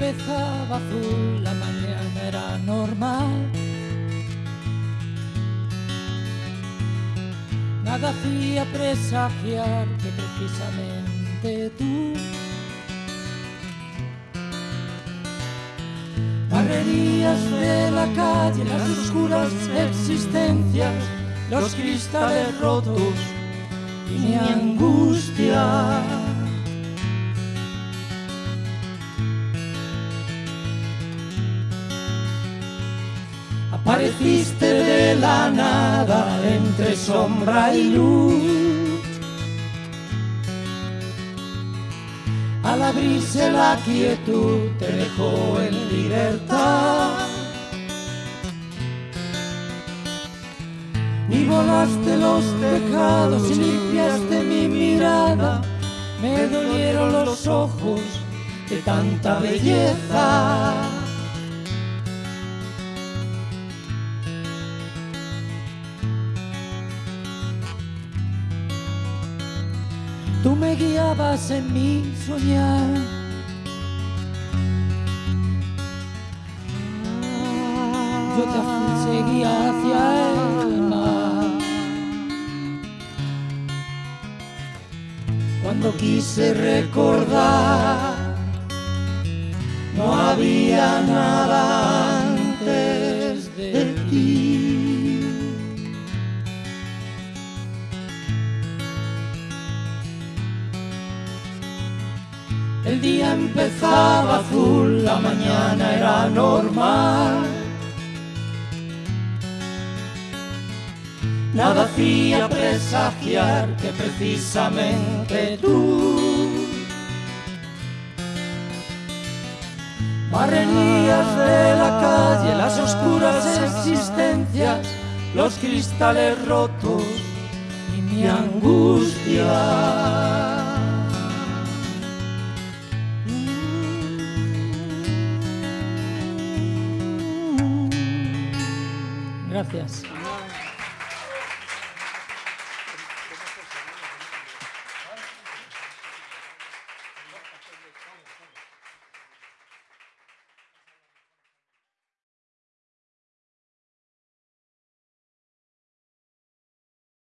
empezaba azul, la mañana era normal. Nada hacía presagiar que precisamente tú barrerías de la calle, las oscuras existencias, los cristales rotos y mi angustia. Apareciste de la nada entre sombra y luz. Al abrirse la quietud te dejó en libertad. Y volaste los tejados y limpiaste mi mirada. Me dolieron los ojos de tanta belleza. Tú me guiabas en mi soñar. Yo te seguía hacia el mar. Cuando quise recordar, El día empezaba azul, la mañana era normal. Nada hacía presagiar que precisamente tú barrerías de la calle, las oscuras existencias, los cristales rotos y mi angustia. Gracias.